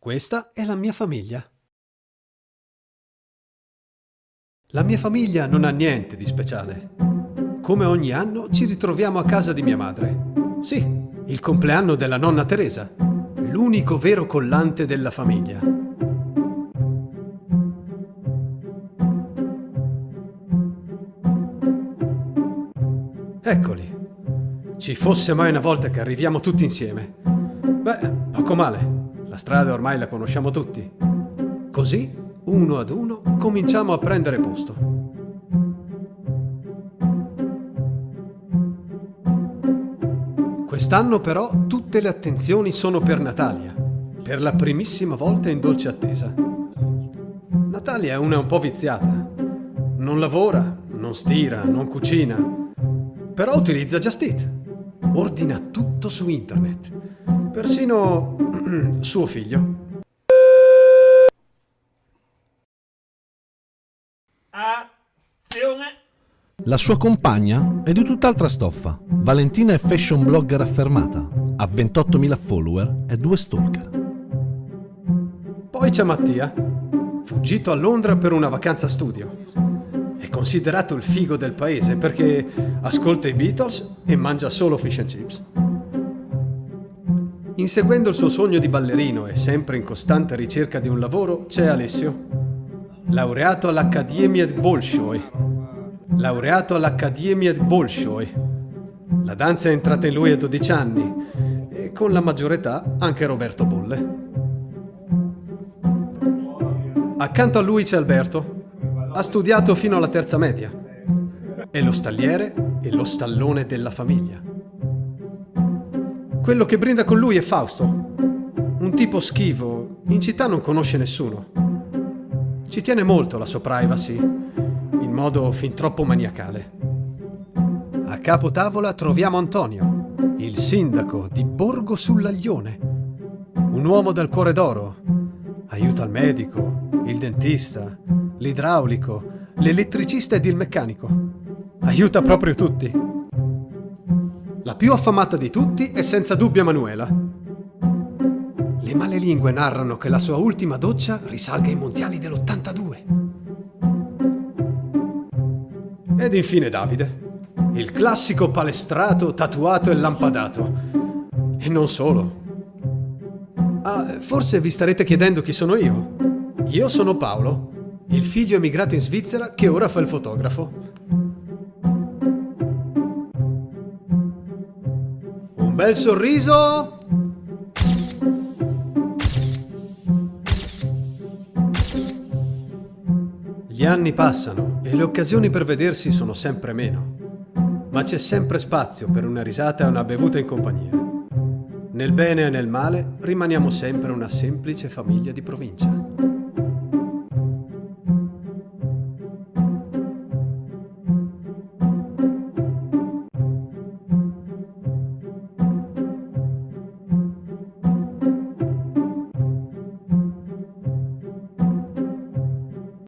Questa è la mia famiglia. La mia famiglia non ha niente di speciale. Come ogni anno ci ritroviamo a casa di mia madre. Sì, il compleanno della nonna Teresa, l'unico vero collante della famiglia. Eccoli. Ci fosse mai una volta che arriviamo tutti insieme. Beh, poco male. La strada ormai la conosciamo tutti. Così, uno ad uno, cominciamo a prendere posto. Quest'anno però tutte le attenzioni sono per Natalia, per la primissima volta in dolce attesa. Natalia è una un po' viziata. Non lavora, non stira, non cucina, però utilizza Just Eat. Ordina tutto su internet, persino suo figlio. Azione! La sua compagna è di tutt'altra stoffa. Valentina è fashion blogger affermata, ha 28.000 follower e due stalker. Poi c'è Mattia, fuggito a Londra per una vacanza studio. È considerato il figo del paese perché ascolta i Beatles e mangia solo fish and chips. Inseguendo il suo sogno di ballerino e sempre in costante ricerca di un lavoro c'è Alessio, laureato all'Accademia Bolshoi. Laureato all'Accademia Bolshoi. La danza è entrata in lui a 12 anni e con la maggiore età anche Roberto Bolle. Accanto a lui c'è Alberto. Ha studiato fino alla terza media. È lo stalliere e lo stallone della famiglia. Quello che brinda con lui è Fausto. Un tipo schivo, in città non conosce nessuno. Ci tiene molto la sua privacy, in modo fin troppo maniacale. A capo tavola troviamo Antonio, il sindaco di Borgo sull'Aglione. Un uomo dal cuore d'oro. Aiuta il medico, il dentista, l'idraulico, l'elettricista ed il meccanico. Aiuta proprio tutti. La più affamata di tutti è senza dubbio Emanuela. Le male lingue narrano che la sua ultima doccia risalga ai mondiali dell'82. Ed infine Davide, il classico palestrato, tatuato e lampadato. E non solo. Ah, forse vi starete chiedendo chi sono io. Io sono Paolo, il figlio emigrato in Svizzera che ora fa il fotografo. Bel sorriso. Gli anni passano e le occasioni per vedersi sono sempre meno, ma c'è sempre spazio per una risata e una bevuta in compagnia. Nel bene e nel male rimaniamo sempre una semplice famiglia di provincia.